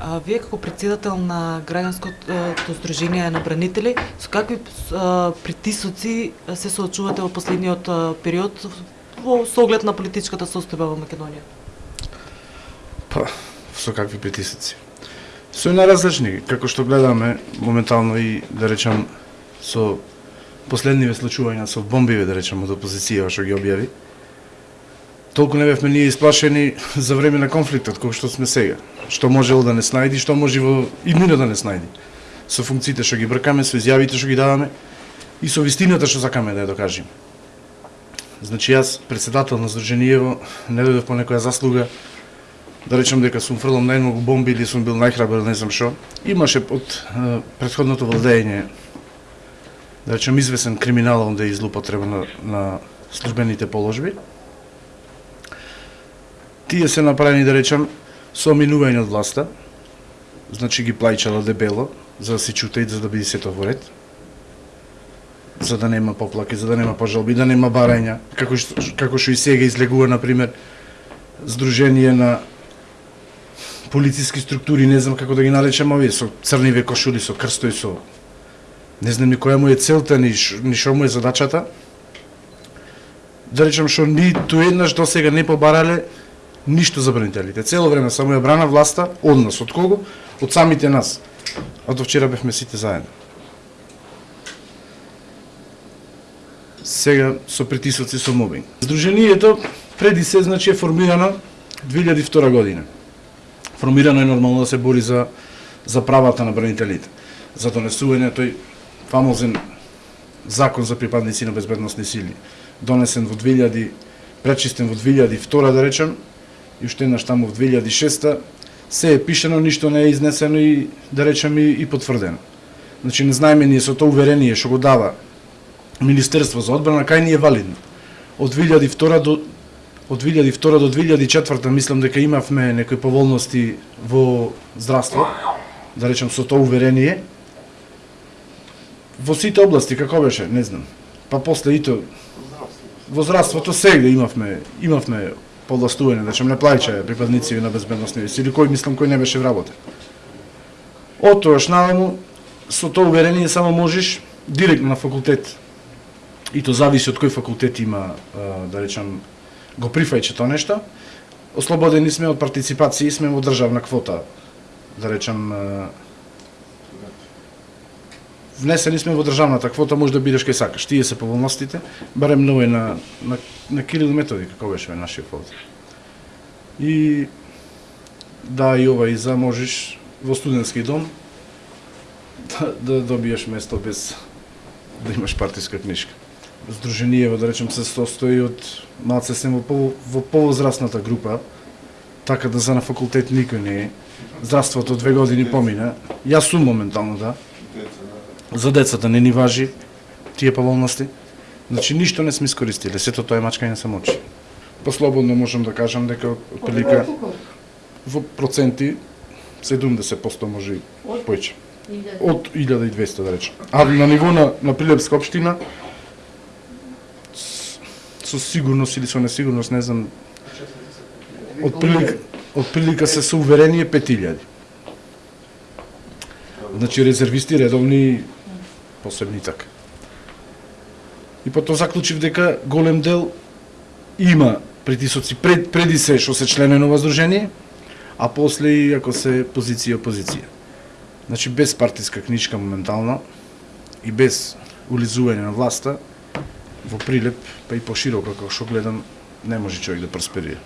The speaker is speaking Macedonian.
А, вие како председател на граѓанското сдружение на бранители, со какви притисоци се соочувате во последниот период во соглед на политичката состојба во Македонија? Па, со какви притисоци? Со наразлични, како што гледаме моментално и да речам со последниве случувања со бомбиве да речам од опозиција што ги објави толку не бевме ние исплашени за време на конфликтот кој што сме сега. Што можело да не снајди, што може во иднина да не снајди. Со функциите што ги бркаме, со изјавите што ги даваме и со вистината што сакаме да ја докажеме. Значи јас, председател на Здруженијево, не дојдов по некоја заслуга, да речем дека сум фрлам најмногу бомби или сум бил најхрабар, не знам што. Имаше од е, предходното владење, да речем, извесен криминал онде излупотреба на, на службените положби, тие се направени да речам со минување од власта, значи ги плајчала дебело за да се чута и за да биде сето во ред за да нема поплаки, за да нема пожалби, да нема барања, како што, како што и сега излегува, на пример, Сдружение на полициски структури, не знам како да ги наречам овие, со црниве кошули, со крстој, со... Не знам ни која му е целта, ни, ни шо му е задачата. Да речам што ни ту еднаш до сега не побарале ништо за бранителите. Цело време само ја брана власта од нас, од кого? Од самите нас. Од вчера бевме сите заедно. Сега со притисоци со мобинг. Сдруженијето преди се значи е формирано 2002 година. Формирано е нормално да се бори за за правата на бранителите, за донесување тој фамозен закон за припадници на безбедносни сили, донесен во 2000 пречистен во 2002 да речем, и уште еднаш таму во 2006 се е пишено, ништо не е изнесено и да речем и, и потврдено. Значи не знаеме ние со тоа уверение што го дава Министерство за одбрана кај ни е валидно. Од 2002 до од 2002 до 2004 мислам дека имавме некои поволности во здравство, да речем со тоа уверение. Во сите области како беше, не знам. Па после и то во здравството сегде имавме имавме повластување, значи да не плаќа припадници на безбедносни сили, кој мислам кој не беше вработен. Од тогаш наваму со тоа уверение само можеш директно на факултет. И то зависи од кој факултет има, да речам, го прифајче тоа нешто. Ослободени сме од партиципација и сме во државна квота, да речам, внесени сме во државната квота, може да бидеш кај сакаш. Тие се поволностите, барем нови на, на, на Кирил Методи, како беше нашиот фонд. И да, и ова и за можеш во студентски дом да, да добиеш место без да имаш партиска книжка. Сдруженијево, да речем, се состои од малце се во, пол, во повозрастната група, така да за на факултет никој не е. Здравството две години помина. Јас сум моментално, да За децата не ни важи тие поволности. Значи ништо не сме искористиле, сето тоа е мачкање се мочи. Послободно можам да кажам дека прилика во проценти 70% може и појче. Од 1200 да речем. А на ниво на, на Прилепска општина со сигурност или со несигурност, не знам, од прилика, од прилика се со уверение 5000. Значи резервисти редовни посебни така. И па потоа заклучив дека голем дел има притисоци пред, преди се што се членено воздружение, а после и ако се позиција опозиција. Значи без партиска книжка моментално и без улизување на власта во прилеп, па и пошироко како што гледам, не може човек да просперира.